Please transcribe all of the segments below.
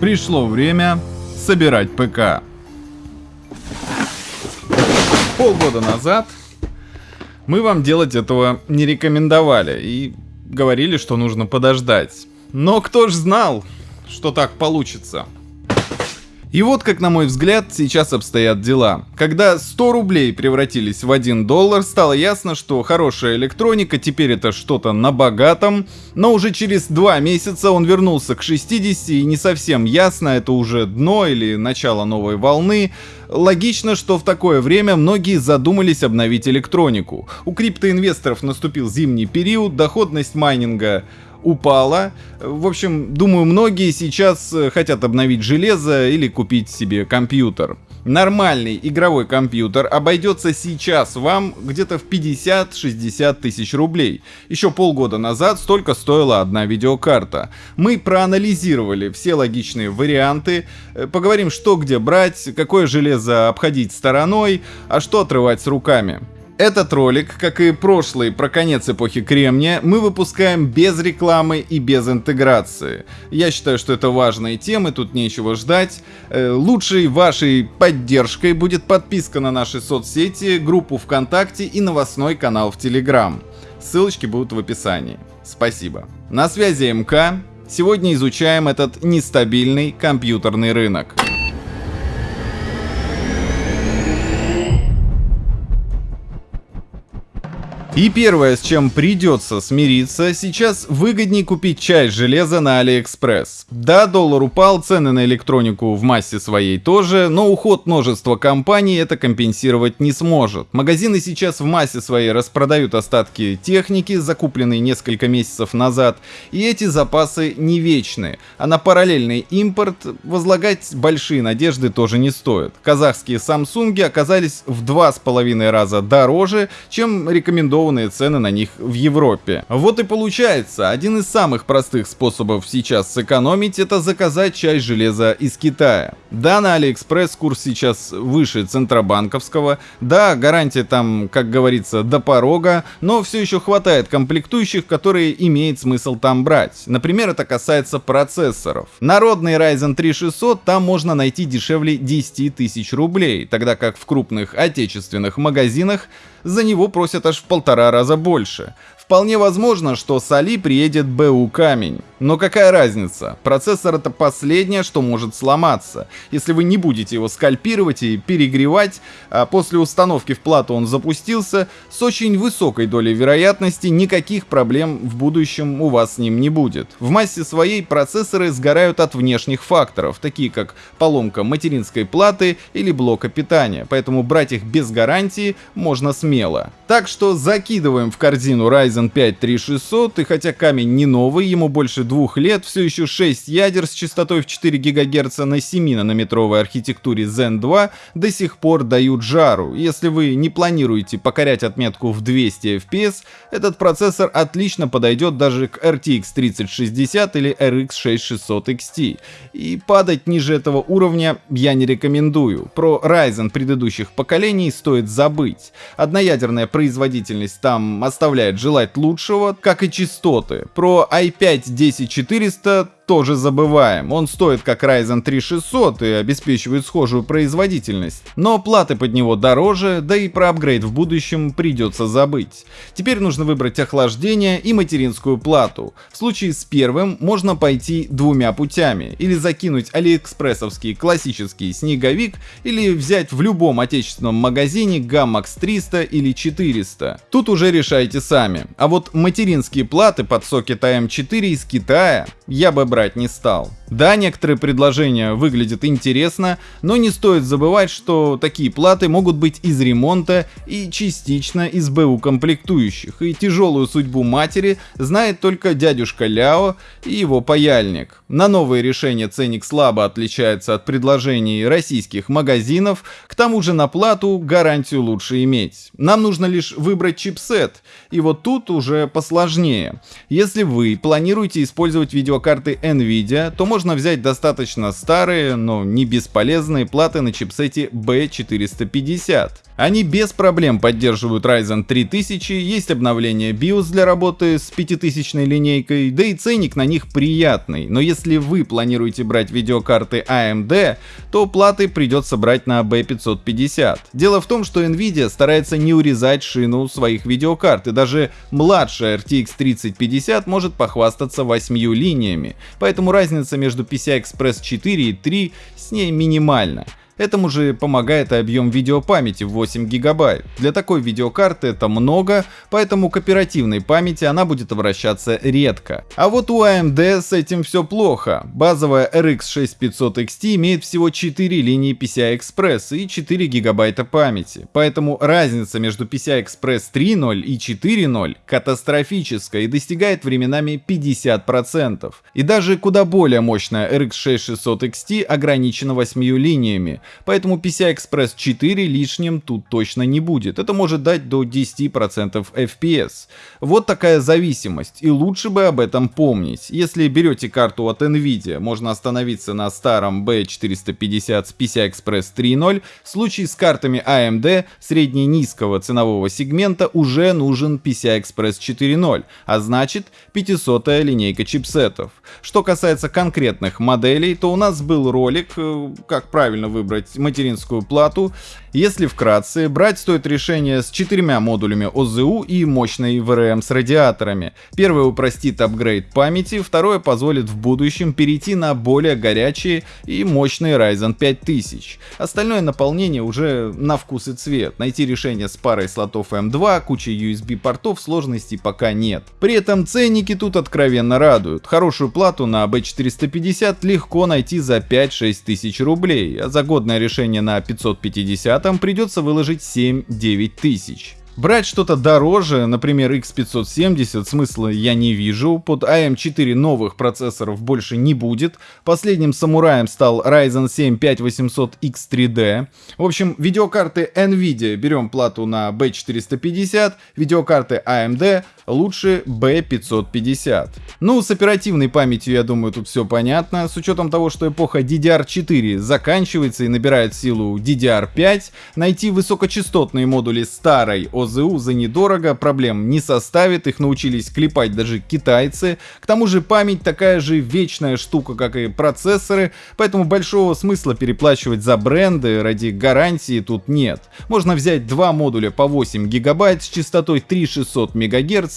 Пришло время собирать ПК. Полгода назад мы вам делать этого не рекомендовали и говорили, что нужно подождать. Но кто ж знал, что так получится? И вот как, на мой взгляд, сейчас обстоят дела. Когда 100 рублей превратились в 1 доллар, стало ясно, что хорошая электроника теперь это что-то на богатом, но уже через 2 месяца он вернулся к 60 и не совсем ясно, это уже дно или начало новой волны. Логично, что в такое время многие задумались обновить электронику. У криптоинвесторов наступил зимний период, доходность майнинга упала. В общем, думаю, многие сейчас э, хотят обновить железо или купить себе компьютер. Нормальный игровой компьютер обойдется сейчас вам где-то в 50-60 тысяч рублей. Еще полгода назад столько стоила одна видеокарта. Мы проанализировали все логичные варианты, э, поговорим, что где брать, какое железо обходить стороной, а что отрывать с руками. Этот ролик, как и прошлый про конец эпохи Кремния, мы выпускаем без рекламы и без интеграции. Я считаю, что это важные темы, тут нечего ждать. Э, лучшей вашей поддержкой будет подписка на наши соцсети, группу ВКонтакте и новостной канал в Телеграм. Ссылочки будут в описании. Спасибо. На связи МК. Сегодня изучаем этот нестабильный компьютерный рынок. И первое, с чем придется смириться, сейчас выгоднее купить часть железа на Алиэкспресс. Да, доллар упал, цены на электронику в массе своей тоже, но уход множества компаний это компенсировать не сможет. Магазины сейчас в массе своей распродают остатки техники, закупленные несколько месяцев назад, и эти запасы не вечные, а на параллельный импорт возлагать большие надежды тоже не стоит. Казахские Samsung'и оказались в два с половиной раза дороже, чем рекомендованные цены на них в Европе. Вот и получается, один из самых простых способов сейчас сэкономить это заказать часть железа из Китая. Да, на Алиэкспресс курс сейчас выше центробанковского, да, гарантия там, как говорится, до порога, но все еще хватает комплектующих, которые имеет смысл там брать. Например, это касается процессоров. Народный Ryzen 3600 там можно найти дешевле 10 тысяч рублей, тогда как в крупных отечественных магазинах за него просят аж в полтора раза больше. Вполне возможно, что с Али приедет БУ камень. Но какая разница? Процессор это последнее, что может сломаться. Если вы не будете его скальпировать и перегревать, а после установки в плату он запустился, с очень высокой долей вероятности никаких проблем в будущем у вас с ним не будет. В массе своей процессоры сгорают от внешних факторов, такие как поломка материнской платы или блока питания, поэтому брать их без гарантии можно смело. Так что закидываем в корзину Ryzen Ryzen 5 3600, и хотя камень не новый, ему больше двух лет, все еще 6 ядер с частотой в 4 ГГц на 7-нанометровой архитектуре Zen 2 до сих пор дают жару. Если вы не планируете покорять отметку в 200 FPS, этот процессор отлично подойдет даже к RTX 3060 или RX 6600 XT. И падать ниже этого уровня я не рекомендую. Про Ryzen предыдущих поколений стоит забыть. Одноядерная производительность там оставляет желать лучшего, как и частоты. Про i5-10400 тоже забываем. Он стоит как Ryzen 3600 и обеспечивает схожую производительность. Но платы под него дороже, да и про апгрейд в будущем придется забыть. Теперь нужно выбрать охлаждение и материнскую плату. В случае с первым можно пойти двумя путями. Или закинуть алиэкспрессовский классический снеговик, или взять в любом отечественном магазине Gammax 300 или 400. Тут уже решайте сами. А вот материнские платы под сокет AM4 из Китая я бы брал брать не стал. Да, некоторые предложения выглядят интересно, но не стоит забывать, что такие платы могут быть из ремонта и частично из БУ комплектующих, и тяжелую судьбу матери знает только дядюшка Ляо и его паяльник. На новые решения ценник слабо отличается от предложений российских магазинов, к тому же на плату гарантию лучше иметь. Нам нужно лишь выбрать чипсет, и вот тут уже посложнее. Если вы планируете использовать видеокарты Nvidia, то можно взять достаточно старые, но не бесполезные платы на чипсете B450. Они без проблем поддерживают Ryzen 3000, есть обновление BIOS для работы с 5000 линейкой, да и ценник на них приятный. Но если вы планируете брать видеокарты AMD, то платы придется брать на B550. Дело в том, что Nvidia старается не урезать шину своих видеокарт, и даже младшая RTX 3050 может похвастаться 8 линиями, поэтому разница между PCI-Express 4 и 3 с ней минимальна. Этому же помогает и объем видеопамяти в 8 гигабайт. Для такой видеокарты это много, поэтому к оперативной памяти она будет обращаться редко. А вот у AMD с этим все плохо. Базовая RX 6500 XT имеет всего 4 линии PCI Express и 4 гигабайта памяти. Поэтому разница между PCI Express 3.0 и 4.0 катастрофическая и достигает временами 50%. И даже куда более мощная RX 6600 XT ограничена 8 линиями, поэтому PCI-Express 4 лишним тут точно не будет. Это может дать до 10% FPS. Вот такая зависимость, и лучше бы об этом помнить. Если берете карту от Nvidia, можно остановиться на старом B450 с PCI-Express 3.0. В случае с картами AMD средне-низкого ценового сегмента уже нужен PCI-Express 4.0, а значит 500 линейка чипсетов. Что касается конкретных моделей, то у нас был ролик, э, как правильно выбрать выбрать материнскую плату. Если вкратце, брать стоит решение с четырьмя модулями ОЗУ и мощной VRM с радиаторами. Первое упростит апгрейд памяти, второе позволит в будущем перейти на более горячие и мощные Ryzen 5000. Остальное наполнение уже на вкус и цвет. Найти решение с парой слотов M2, кучей USB портов сложностей пока нет. При этом ценники тут откровенно радуют. Хорошую плату на B450 легко найти за 5-6 тысяч рублей, а за годное решение на 550 придется выложить 7-9 тысяч. Брать что-то дороже, например X570, смысла я не вижу. Под AM4 новых процессоров больше не будет. Последним самураем стал Ryzen 7 5800X3D. В общем, видеокарты Nvidia берем плату на B450, видеокарты AMD лучше B550. Ну, с оперативной памятью, я думаю, тут все понятно. С учетом того, что эпоха DDR4 заканчивается и набирает силу DDR5, найти высокочастотные модули старой ОЗУ за недорого, проблем не составит, их научились клепать даже китайцы. К тому же память такая же вечная штука, как и процессоры, поэтому большого смысла переплачивать за бренды ради гарантии тут нет. Можно взять два модуля по 8 гигабайт с частотой 3600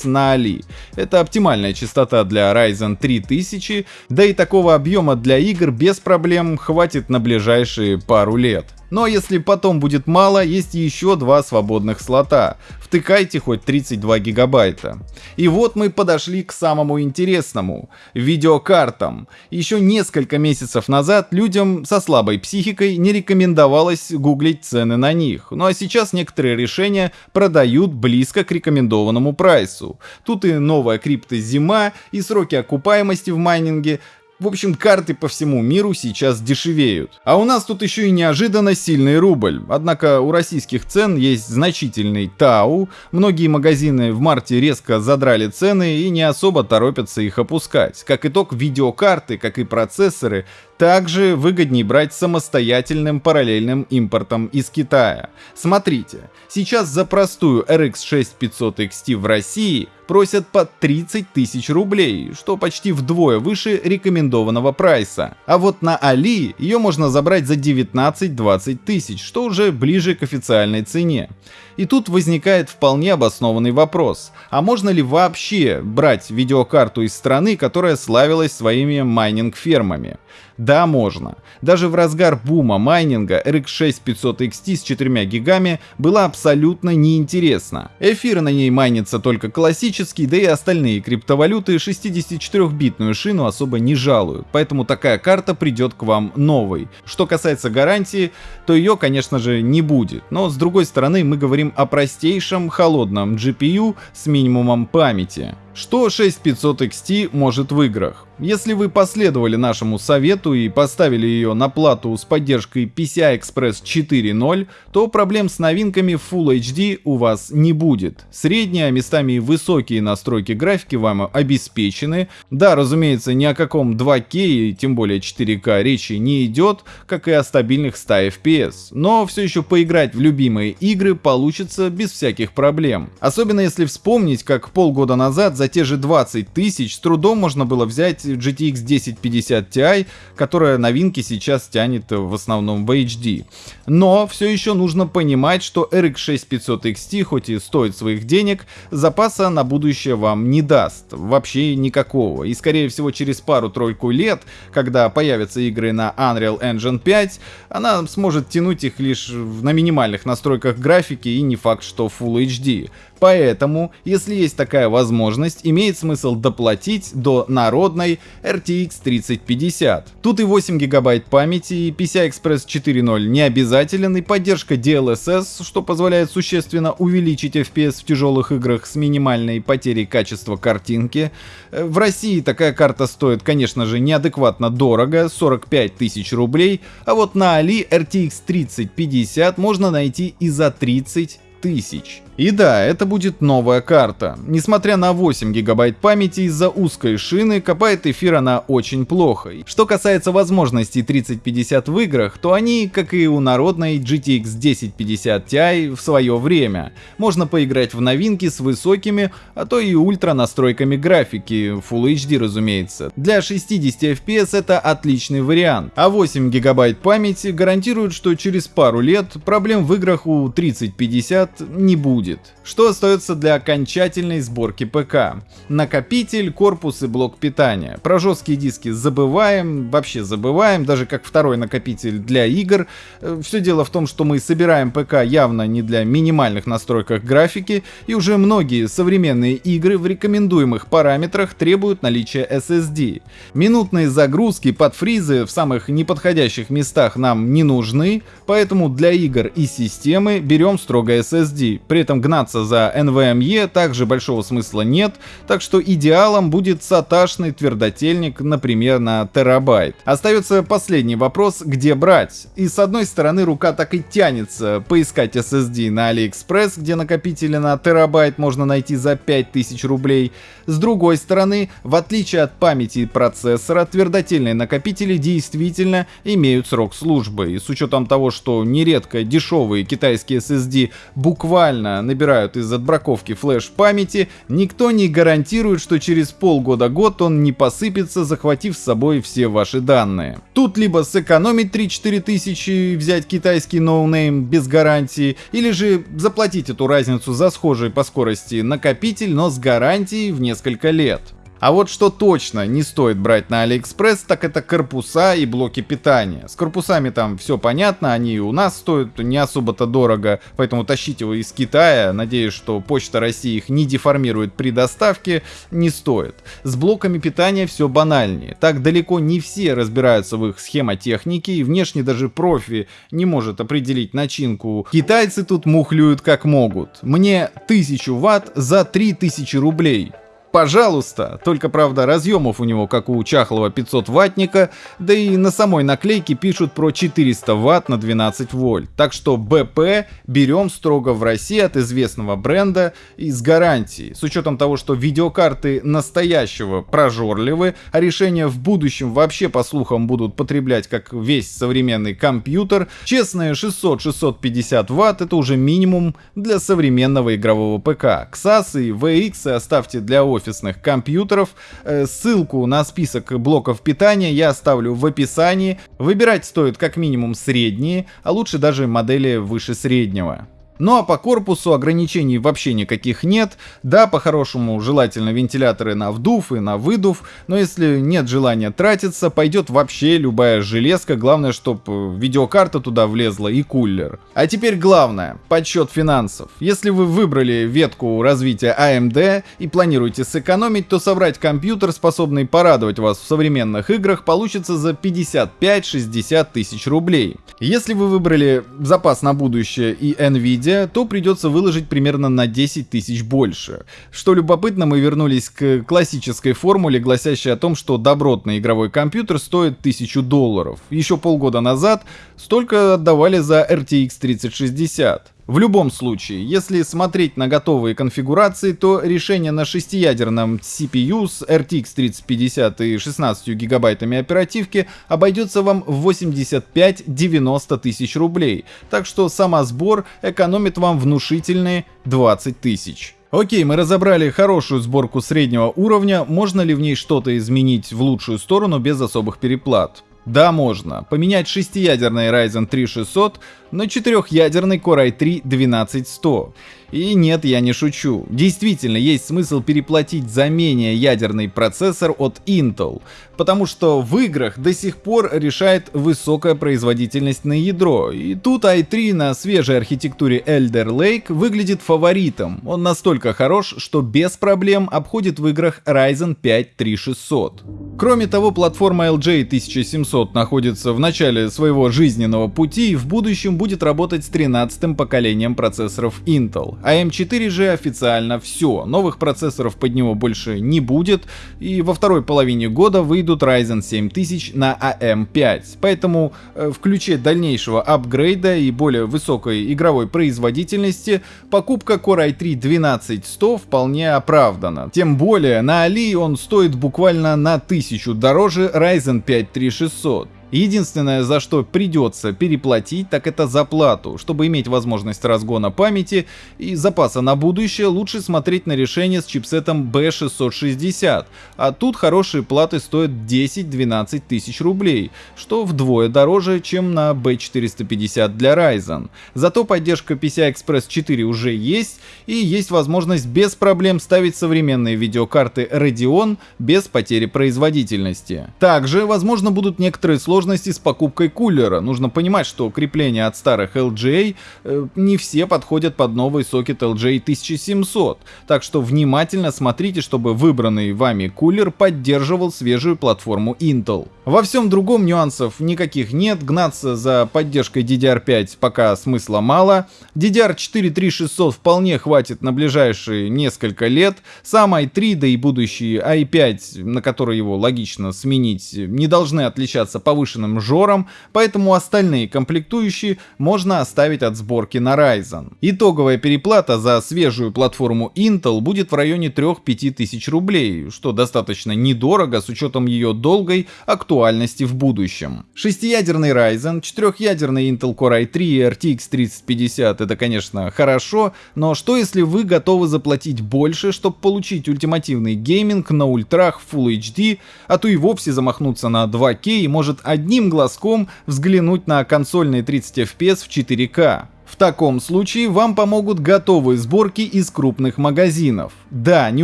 На Али. Это оптимальная частота для Ryzen 3000, да и такого объема для игр без проблем хватит на ближайшие пару лет. Но если потом будет мало, есть еще два свободных слота. Втыкайте хоть 32 гигабайта. И вот мы подошли к самому интересному — видеокартам. Еще несколько месяцев назад людям со слабой психикой не рекомендовалось гуглить цены на них. Ну а сейчас некоторые решения продают близко к рекомендованному прайсу. Тут и новая криптозима, и сроки окупаемости в майнинге, в общем, карты по всему миру сейчас дешевеют. А у нас тут еще и неожиданно сильный рубль. Однако у российских цен есть значительный ТАУ. Многие магазины в марте резко задрали цены и не особо торопятся их опускать. Как итог, видеокарты, как и процессоры, также выгоднее брать самостоятельным параллельным импортом из Китая. Смотрите, сейчас за простую RX 6500 XT в России просят по 30 тысяч рублей, что почти вдвое выше рекомендованного прайса. А вот на Али ее можно забрать за 19-20 тысяч, что уже ближе к официальной цене. И тут возникает вполне обоснованный вопрос, а можно ли вообще брать видеокарту из страны, которая славилась своими майнинг-фермами? Да, можно. Даже в разгар бума майнинга RX 6500 XT с 4 гигами была абсолютно неинтересна. Эфир на ней майнится только классический, да и остальные криптовалюты 64-битную шину особо не жалуют, поэтому такая карта придет к вам новой. Что касается гарантии, то ее, конечно же, не будет, но с другой стороны мы говорим о простейшем холодном GPU с минимумом памяти. Что 6500 XT может в играх? Если вы последовали нашему совету и поставили ее на плату с поддержкой PCI Express 4.0, то проблем с новинками Full HD у вас не будет. Средние, а местами высокие настройки графики вам обеспечены. Да, разумеется, ни о каком 2К и тем более 4К речи не идет, как и о стабильных 100 FPS. Но все еще поиграть в любимые игры получится без всяких проблем. Особенно если вспомнить, как полгода назад за те же 20 тысяч с трудом можно было взять GTX 1050 Ti, которая новинки сейчас тянет в основном в HD. Но все еще нужно понимать, что RX 6500 XT, хоть и стоит своих денег, запаса на будущее вам не даст. Вообще никакого. И скорее всего через пару-тройку лет, когда появятся игры на Unreal Engine 5, она сможет тянуть их лишь на минимальных настройках графики и не факт, что Full HD. Поэтому, если есть такая возможность, имеет смысл доплатить до народной RTX 3050. Тут и 8 гигабайт памяти, и PCI Express 4.0 не обязателен, и поддержка DLSS, что позволяет существенно увеличить FPS в тяжелых играх с минимальной потерей качества картинки. Э, в России такая карта стоит, конечно же, неадекватно дорого, 45 тысяч рублей, а вот на Али RTX 3050 можно найти и за 30 тысяч. И да, это будет новая карта. Несмотря на 8 гигабайт памяти из-за узкой шины, копает эфир она очень плохо. Что касается возможностей 3050 в играх, то они, как и у народной GTX 1050 Ti в свое время. Можно поиграть в новинки с высокими, а то и ультра настройками графики, Full HD разумеется. Для 60 FPS это отличный вариант. А 8 гигабайт памяти гарантируют, что через пару лет проблем в играх у 3050 не будет будет. Что остается для окончательной сборки ПК? Накопитель, корпус и блок питания. Про жесткие диски забываем, вообще забываем, даже как второй накопитель для игр. Э, Все дело в том, что мы собираем ПК явно не для минимальных настройках графики, и уже многие современные игры в рекомендуемых параметрах требуют наличия SSD. Минутные загрузки под фризы в самых неподходящих местах нам не нужны, поэтому для игр и системы берем строго SSD. При этом гнаться за NVMe также большого смысла нет, так что идеалом будет саташный твердотельник, например, на терабайт. Остается последний вопрос, где брать? И с одной стороны рука так и тянется поискать SSD на AliExpress, где накопители на терабайт можно найти за 5000 рублей. С другой стороны, в отличие от памяти процессора, твердотельные накопители действительно имеют срок службы. И с учетом того, что нередко дешевые китайские SSD буквально набирают из отбраковки флеш памяти, никто не гарантирует, что через полгода-год он не посыпется, захватив с собой все ваши данные. Тут либо сэкономить 3-4 тысячи и взять китайский no-name без гарантии, или же заплатить эту разницу за схожий по скорости накопитель, но с гарантией в несколько лет. А вот что точно не стоит брать на Алиэкспресс, так это корпуса и блоки питания. С корпусами там все понятно, они у нас стоят не особо-то дорого, поэтому тащить его из Китая, надеюсь, что Почта России их не деформирует при доставке, не стоит. С блоками питания все банальнее. Так далеко не все разбираются в их схемотехнике, и внешне даже профи не может определить начинку. Китайцы тут мухлюют как могут. Мне 1000 ватт за 3000 рублей пожалуйста. Только, правда, разъемов у него, как у чахлого 500 ваттника, да и на самой наклейке пишут про 400 ватт на 12 вольт. Так что БП берем строго в России от известного бренда и с гарантией. С учетом того, что видеокарты настоящего прожорливы, а решения в будущем вообще, по слухам, будут потреблять как весь современный компьютер, честные 600-650 ватт это уже минимум для современного игрового ПК. XAS и VX оставьте для офиса офисных компьютеров. Э, ссылку на список блоков питания я оставлю в описании. Выбирать стоит как минимум средние, а лучше даже модели выше среднего. Ну а по корпусу ограничений вообще никаких нет. Да, по-хорошему желательно вентиляторы на вдув и на выдув, но если нет желания тратиться, пойдет вообще любая железка, главное, чтобы видеокарта туда влезла и кулер. А теперь главное, подсчет финансов. Если вы выбрали ветку развития AMD и планируете сэкономить, то собрать компьютер, способный порадовать вас в современных играх, получится за 55-60 тысяч рублей. Если вы выбрали запас на будущее и NVIDIA, апгрейде, то придется выложить примерно на 10 тысяч больше. Что любопытно, мы вернулись к классической формуле, гласящей о том, что добротный игровой компьютер стоит 1000 долларов. Еще полгода назад столько отдавали за RTX 3060. В любом случае, если смотреть на готовые конфигурации, то решение на шестиядерном CPU с RTX 3050 и 16 гигабайтами оперативки обойдется вам в 85-90 тысяч рублей, так что сама сбор экономит вам внушительные 20 тысяч. Окей, мы разобрали хорошую сборку среднего уровня, можно ли в ней что-то изменить в лучшую сторону без особых переплат? Да, можно. Поменять шестиядерный Ryzen 3600 на четырехъядерный Core i3 12100. И нет, я не шучу. Действительно, есть смысл переплатить за менее ядерный процессор от Intel, потому что в играх до сих пор решает высокая производительность на ядро, и тут i3 на свежей архитектуре Elder Lake выглядит фаворитом. Он настолько хорош, что без проблем обходит в играх Ryzen 5 3600. Кроме того, платформа LJ 1700 находится в начале своего жизненного пути и в будущем будет работать с 13-м поколением процессоров Intel. А M4 же официально все, новых процессоров под него больше не будет, и во второй половине года выйдут Ryzen 7000 на AM5. Поэтому э, в ключе дальнейшего апгрейда и более высокой игровой производительности покупка Core i3 12100 вполне оправдана. Тем более на Али он стоит буквально на 1000 дороже Ryzen 5 3600. Единственное, за что придется переплатить, так это за плату. Чтобы иметь возможность разгона памяти и запаса на будущее, лучше смотреть на решение с чипсетом B660. А тут хорошие платы стоят 10-12 тысяч рублей, что вдвое дороже, чем на B450 для Ryzen. Зато поддержка PCI-Express 4 уже есть, и есть возможность без проблем ставить современные видеокарты Radeon без потери производительности. Также, возможно, будут некоторые сложности сложности с покупкой кулера. Нужно понимать, что крепления от старых LGA э, не все подходят под новый сокет LGA 1700. Так что внимательно смотрите, чтобы выбранный вами кулер поддерживал свежую платформу Intel. Во всем другом нюансов никаких нет, гнаться за поддержкой DDR5 пока смысла мало. DDR4 3600 вполне хватит на ближайшие несколько лет. Сам i3, да и будущий i5, на который его логично сменить, не должны отличаться повышенной повышенным жором, поэтому остальные комплектующие можно оставить от сборки на Ryzen. Итоговая переплата за свежую платформу Intel будет в районе 3-5 тысяч рублей, что достаточно недорого с учетом ее долгой актуальности в будущем. Шестиядерный Ryzen, четырехъядерный Intel Core i3 и RTX 3050 это конечно хорошо, но что если вы готовы заплатить больше, чтобы получить ультимативный гейминг на ультрах Full HD, а то и вовсе замахнуться на 2К и может одним глазком взглянуть на консольные 30 FPS в 4К. В таком случае вам помогут готовые сборки из крупных магазинов. Да, не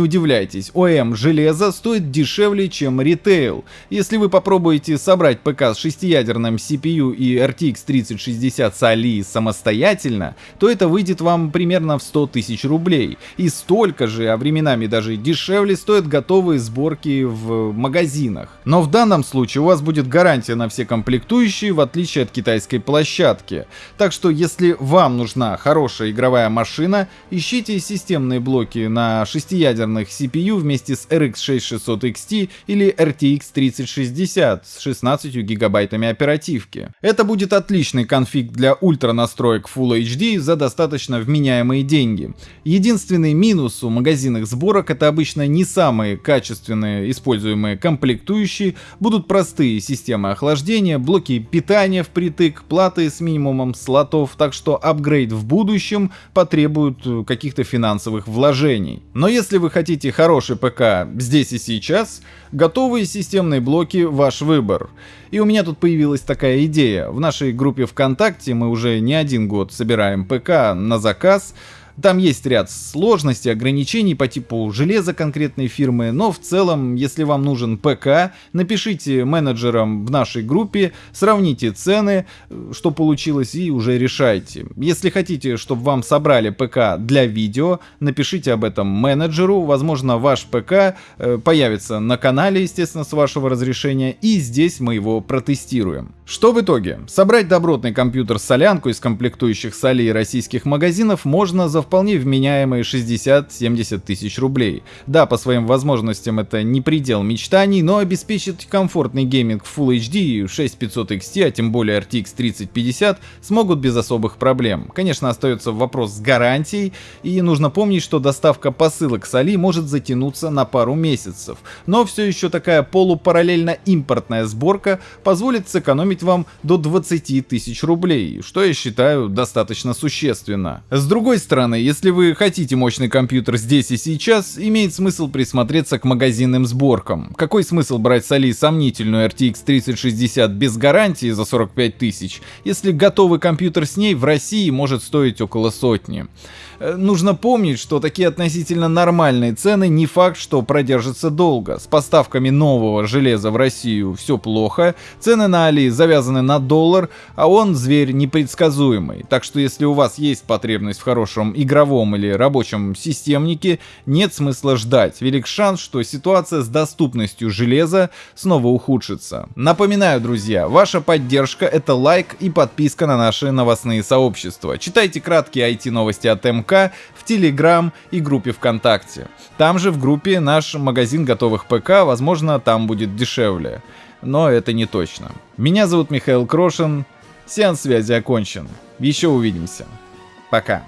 удивляйтесь, ОМ железо стоит дешевле, чем ритейл. Если вы попробуете собрать ПК с шестиядерным CPU и RTX 3060 с Али самостоятельно, то это выйдет вам примерно в 100 тысяч рублей. И столько же, а временами даже дешевле, стоят готовые сборки в магазинах. Но в данном случае у вас будет гарантия на все комплектующие, в отличие от китайской площадки. Так что если вам нужна хорошая игровая машина, ищите системные блоки на 6 шестиядерных CPU вместе с RX 6600 XT или RTX 3060 с 16 гигабайтами оперативки. Это будет отличный конфиг для ультра настроек Full HD за достаточно вменяемые деньги. Единственный минус у магазинных сборок это обычно не самые качественные используемые комплектующие, будут простые системы охлаждения, блоки питания впритык, платы с минимумом слотов, так что апгрейд в будущем потребует каких-то финансовых вложений. Но если вы хотите хороший ПК здесь и сейчас, готовые системные блоки ваш выбор. И у меня тут появилась такая идея. В нашей группе ВКонтакте мы уже не один год собираем ПК на заказ, там есть ряд сложностей, ограничений по типу железа конкретной фирмы, но в целом, если вам нужен ПК, напишите менеджерам в нашей группе, сравните цены, что получилось и уже решайте. Если хотите, чтобы вам собрали ПК для видео, напишите об этом менеджеру, возможно ваш ПК э, появится на канале, естественно, с вашего разрешения, и здесь мы его протестируем. Что в итоге? Собрать добротный компьютер с солянку из комплектующих с Али и российских магазинов можно за вполне вменяемые 60-70 тысяч рублей. Да, по своим возможностям это не предел мечтаний, но обеспечить комфортный гейминг в Full HD 6500 XT, а тем более RTX 3050 смогут без особых проблем. Конечно, остается вопрос с гарантией, и нужно помнить, что доставка посылок соли может затянуться на пару месяцев. Но все еще такая полупараллельно импортная сборка позволит сэкономить вам до 20 тысяч рублей, что я считаю достаточно существенно. С другой стороны, если вы хотите мощный компьютер здесь и сейчас, имеет смысл присмотреться к магазинным сборкам. Какой смысл брать с Али сомнительную RTX 3060 без гарантии за 45 тысяч, если готовый компьютер с ней в России может стоить около сотни? Э, нужно помнить, что такие относительно нормальные цены не факт, что продержатся долго. С поставками нового железа в Россию все плохо, цены на Али завязаны на доллар, а он зверь непредсказуемый. Так что если у вас есть потребность в хорошем игровом или рабочем системнике, нет смысла ждать. Велик шанс, что ситуация с доступностью железа снова ухудшится. Напоминаю, друзья, ваша поддержка это лайк и подписка на наши новостные сообщества. Читайте краткие IT-новости от МК ВК, в Телеграм и группе ВКонтакте. Там же в группе наш магазин готовых ПК, возможно, там будет дешевле. Но это не точно. Меня зовут Михаил Крошин. Сеанс связи окончен. Еще увидимся. Пока.